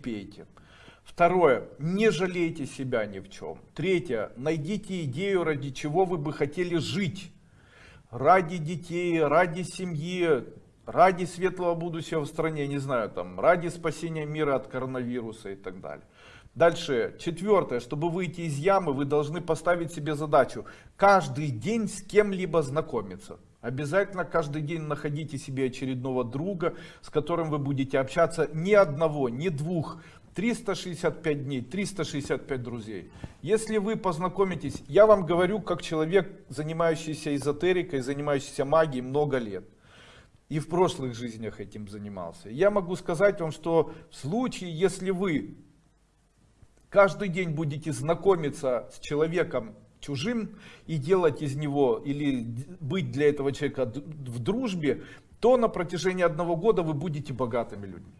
пейте. Второе, не жалейте себя ни в чем. Третье, найдите идею, ради чего вы бы хотели жить. Ради детей, ради семьи, ради светлого будущего в стране, не знаю, там, ради спасения мира от коронавируса и так далее. Дальше, четвертое, чтобы выйти из ямы, вы должны поставить себе задачу каждый день с кем-либо знакомиться. Обязательно каждый день находите себе очередного друга, с которым вы будете общаться ни одного, ни двух, 365 дней, 365 друзей. Если вы познакомитесь, я вам говорю, как человек, занимающийся эзотерикой, занимающийся магией много лет. И в прошлых жизнях этим занимался. Я могу сказать вам, что в случае, если вы каждый день будете знакомиться с человеком чужим и делать из него или быть для этого человека в дружбе, то на протяжении одного года вы будете богатыми людьми.